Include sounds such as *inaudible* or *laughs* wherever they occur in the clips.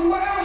away.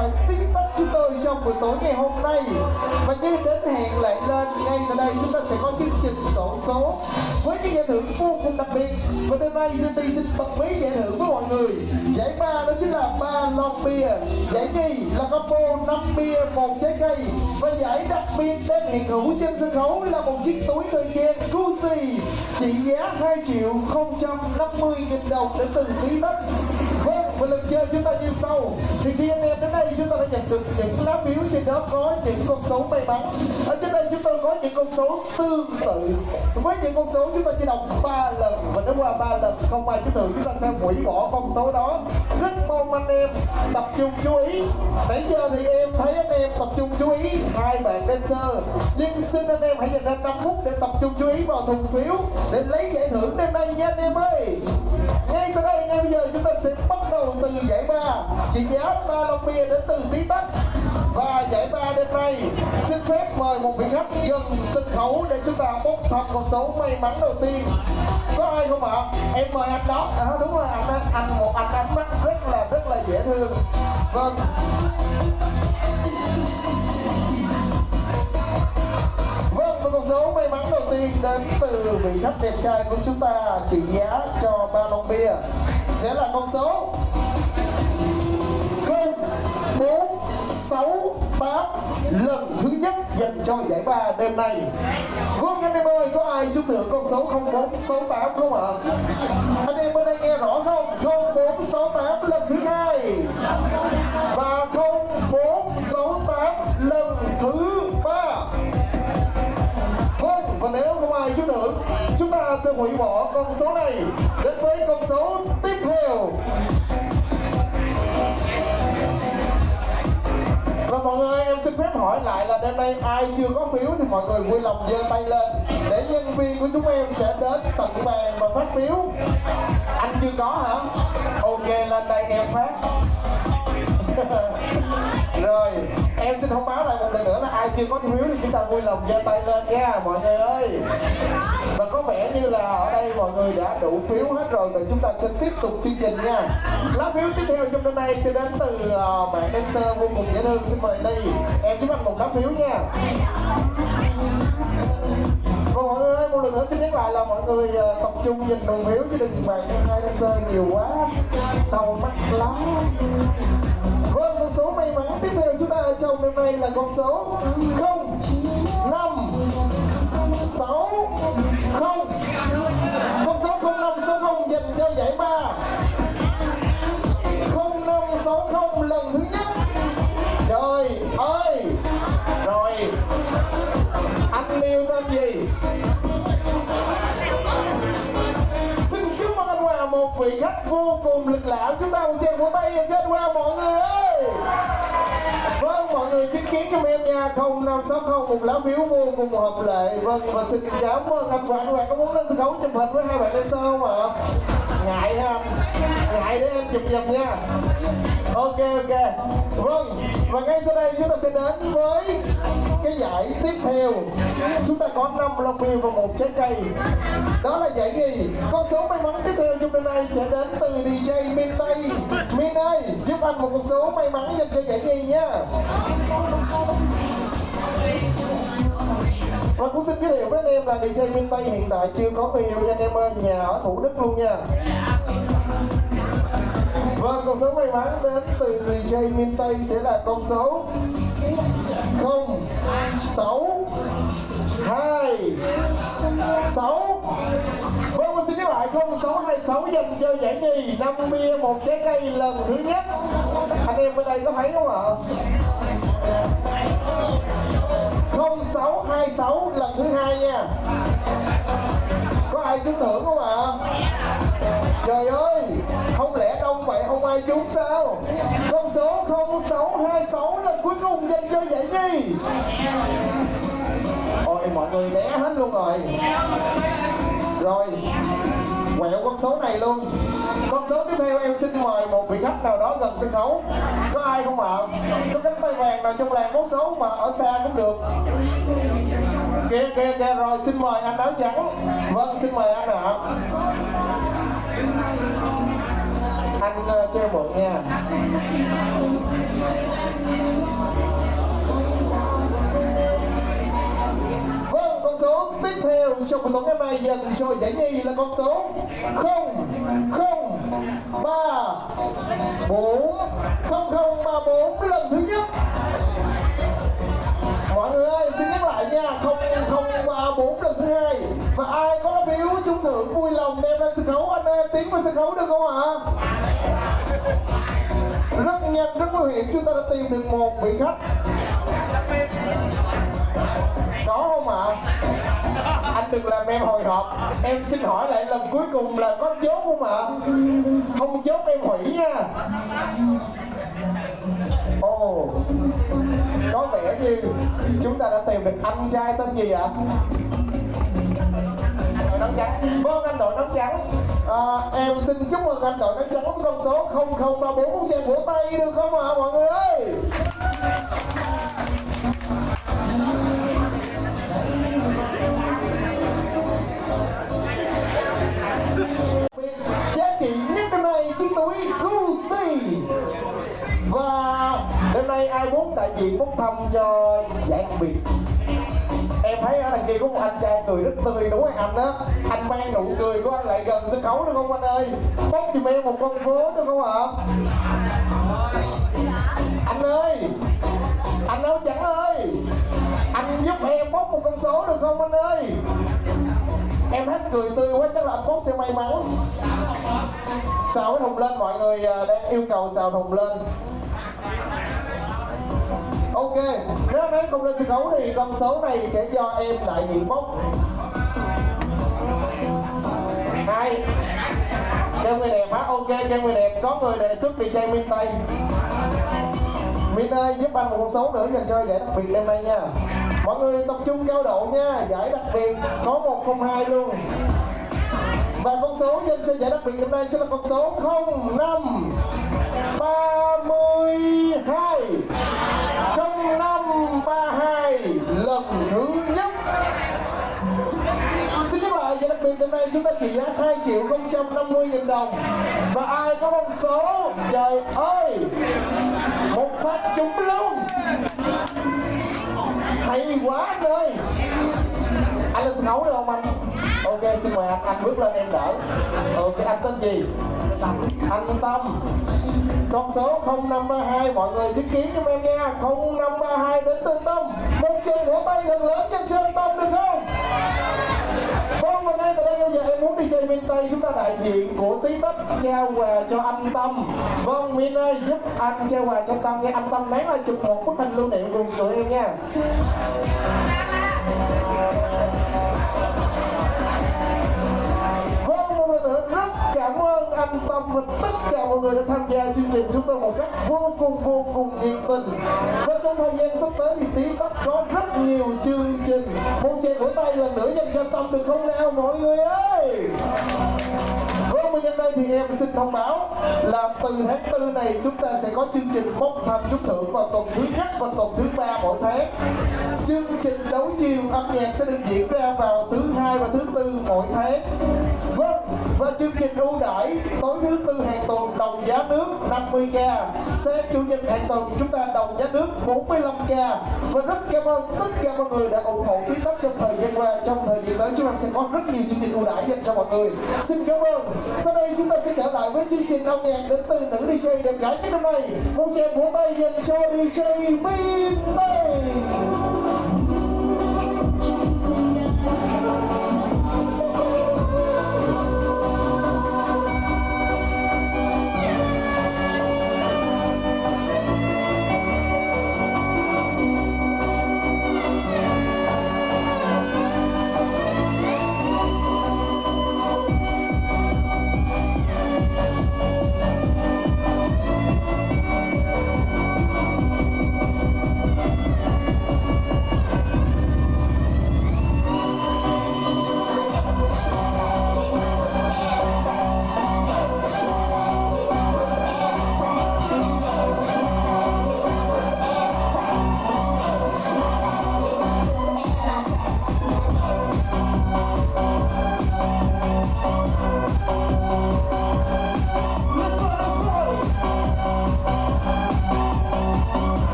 Đã tí tách chúng tôi trong buổi tối ngày hôm nay. Và như đến hẹn lại lên, ngay tại đây chúng ta sẽ có chương trình sổ số với những giải thưởng vô cùng đặc biệt. Và đêm nay GT xin bật mí giải thưởng với mọi người. Giải ba đó chính là ba lon bia. Giải nhì là combo năm bia, một trái cây. Và giải đặc biệt đang hiện hữu trên sân khấu là một chiếc túi thời trang Gucci. Trị giá 2 triệu 050 nghìn đồng đến từ tí đất và lần chơi chúng ta như sau. Thì khi anh em đến đây, chúng ta đã nhận được những lá phiếu trên đó có những con số may mắn. Ở trên đây chúng tôi có những con số tương tự. Với những con số chúng ta chỉ đọc 3 lần Và nếu qua 3 lần không ai chúng thường chúng ta sẽ hủy bỏ con số đó. Rất mong anh em tập trung chú ý. Nãy giờ thì em thấy anh em tập trung chú ý. Hai bạn dancer. Nhưng xin anh em hãy dành ra 5 phút để tập trung chú ý vào thùng phiếu Để lấy giải thưởng đêm nay nha anh em ơi giờ chúng ta sẽ bắt đầu từ giải ba. Trị giá ba lon bia đến từ tí tách và giải ba đêm nay xin phép mời một vị khách gần sân khấu để chúng ta bốc thăm con số may mắn đầu tiên. Có ai không ạ? Em mời anh đó. À, đúng rồi anh anh, anh một anh ánh mắt rất là rất là dễ thương. Vâng. Vâng, và con số may mắn đầu tiên đến từ vị khách đẹp trai của chúng ta trị giá cho ba lon bia sẽ là con số 0468 lần thứ nhất dành cho giải ba đêm nay. Vâng anh em ơi, có ai xuống được con số 0468 không ạ? Anh em bên đây nghe rõ không? 0468 lần thứ hai và 0468 lần thứ và nếu không Chúng ta sẽ hủy bỏ con số này Đến với con số tiếp theo. Và mọi người, em xin phép hỏi lại là đêm nay ai chưa có phiếu thì mọi người vui lòng giơ tay lên. Để nhân viên của chúng em sẽ đến tận bàn và phát phiếu. Anh chưa có hả? Ok, lên đây em phát. *laughs* Rồi em xin thông báo lại một lần nữa là ai chưa có phiếu thì chúng ta vui lòng giơ tay lên nha mọi người ơi. Và có vẻ như là ở đây mọi người đã đủ phiếu hết rồi thì chúng ta sẽ tiếp tục chương trình nha. Lá phiếu tiếp theo trong đêm nay sẽ đến từ uh, bạn dancer vô cùng dễ thương. Xin mời đi em giúp anh một lá phiếu nha. Và mọi người ơi, một lần nữa xin nhắc lại là mọi người uh, tập trung nhìn đồng phiếu chứ đừng bàn hai dancer nhiều quá. Đau mắt lắm con số may mắn tiếp theo chúng ta ở trong đêm nay là con số 0 5 6 0 Con số 0560 dành cho giải ba. 0560 lần thứ nhất. Trời ơi! Rồi. Anh yêu tên gì? Xin chúc mừng anh Hòa, một vị khách vô cùng lịch lãm Chúng ta cùng chèo vỗ tay cho anh Hòa, mọi người ơi! Vâng mọi người chứng kiến cho em nha 0560 một lá phiếu vô cùng hợp lệ. Vâng và xin cảm ơn anh Hòa các bạn. Có muốn lên sân khấu chụp hình với hai bạn lên dancer không ạ? Ngại ha, Ngại để em chụp giùm nha. Ok ok. Vâng Và ngay sau đây chúng ta sẽ đến với cái giải tiếp theo. Chúng ta có 5 lon bia và một trái cây. Đó là giải gì Con số may mắn tiếp theo trong đêm nay sẽ đến từ DJ Min Tây. Min ơi Giúp anh một con số may mắn dành cho giải gì nhá và cũng xin giới thiệu với anh em là DJ Min Tây hiện tại chưa có người yêu nha anh em ơi. Nhà ở Thủ Đức luôn nha. Vâng, con số may mắn đến từ DJ Min Tây sẽ là con số 0 6 2 6 Vâng, con xin nhắc lại 0626 dành cho giải nhì. 5 bia một trái cây lần thứ nhất. Anh em bên đây có thấy không ạ? 0626 lần thứ hai nha. Có ai trúng thưởng không ạ? Trời ơi, không lẽ đông vậy? Không ai trúng sao? Con số 0626 là cuối cùng dành cho giải nhì. Ôi mọi người né hết luôn rồi. Rồi Quẹo con số này luôn. Con số tiếp theo em xin mời một vị khách nào đó gần sân khấu. Có ai không ạ? Có cánh tay vàng nào trong làng bốc số mà ở xa cũng được. Kìa kìa kìa rồi xin mời anh áo trắng. Vâng xin mời anh ạ. Anh uh, chơi một mượn nha Vâng, con số tiếp theo trong buổi tối ngày hôm dành cho giải nhì là con số 0 0 3 4 0 0 3 4 lần thứ nhất Mọi người ơi, xin nhắc lại nha 0 0 3 4 lần thứ hai Và ai có lá phiếu trúng thưởng vui lòng đem lên sân khấu Anh em tiến vào sân khấu được không ạ? Rất nhanh, rất nguy hiểm chúng ta đã tìm được một vị khách có không ạ? Anh đừng làm em hồi hộp Em xin hỏi lại lần cuối cùng là có chốt không ạ? Không chốt em hủy nha Ồ Có vẻ như chúng ta đã tìm được anh trai tên gì ạ? Đội nón trắng Vâng anh đội nón trắng à, Em xin chúc mừng anh đội nón trắng với con số 0034 Một chàng vỗ tay được không ạ mọi người ơi? giá trị nhất năm nay chiếc túi Gucci và đêm nay ai muốn đại diện bốc thăm cho giải đặc biệt thấy ở đằng kia có một anh trai cười rất tươi, đúng không anh đó? Anh mang nụ cười của anh lại gần sân khấu được không anh ơi? Bốc giùm em một con phố được không ạ? Anh ơi! Anh áo trắng ơi! Anh giúp em bốc một con số được không anh ơi? Em hát cười tươi quá, chắc là anh bốc sẽ may mắn. Xào cái thùng lên, mọi người à, đang yêu cầu xào thùng lên ok. Nếu anh ấy không lên sân khấu thì con số này sẽ do em đại diện bốc. Hai. Kêu người đẹp hả? Ok, kêu người đẹp. Có người đề xuất DJ Minh Tây Minh ơi, giúp anh một con số nữa dành cho giải đặc biệt đêm nay nha. Mọi người tập trung cao độ nha. Giải đặc biệt có 102 luôn. Và con số dành cho giải đặc biệt đêm nay sẽ là con số 05 32 0532 phần thứ nhất Xin nhắc lại, và đặc biệt hôm nay chúng ta chỉ giá 2 triệu 050 nghìn đồng. Và ai có con số, trời ơi! Một phát trúng luôn. Hay quá anh ơi! Anh lên sân khấu được không anh? Ok, xin mời anh, anh bước lên em đỡ. Ok, anh tên gì? Anh Tâm con số 0532 mọi người chứng kiến cho em nha 0532 đến từ Tâm. Một tràng vỗ tay thật lớn cho anh Tâm, được không? Vâng và ngay từ đây bây giờ em muốn đi chơi miền Tây. Chúng ta đại diện của tí tất trao quà cho anh Tâm. Vâng Minh ơi, giúp anh trao quà cho Tâm nha Anh Tâm nén lại chụp một bức hình lưu niệm cùng tụi em nha. Người chương trình chúng tôi một cách vô cùng vô cùng nhiệt tình và trong thời gian sắp tới thì tí tất có rất nhiều chương trình một chàng vỗ tay lần nữa dành cho Tâm được không nào mọi người ơi Vâng, và nhân đây thì em xin thông báo là từ tháng tư này chúng ta sẽ có chương trình bốc thăm trúng thưởng vào tuần thứ nhất và tuần thứ ba mỗi tháng. Chương trình đấu chiều âm nhạc sẽ được diễn ra vào thứ hai và thứ tư mỗi tháng. Và chương trình ưu đãi tối thứ tư hàng tuần đồng giá nước 50k, sáng chủ nhật hàng tuần chúng ta đồng giá nước 45k. Và rất cảm ơn tất cả mọi người đã ủng hộ quý tắc trong thời gian qua. Trong thời gian tới chúng ta sẽ có rất nhiều chương trình ưu đãi dành cho mọi người. Xin cảm ơn. Sau đây chúng ta sẽ trở lại với chương trình âm nhạc đến từ nữ DJ đẹp gái nhất năm nay. Một tràng vỗ tay dành cho DJ Minh Tây.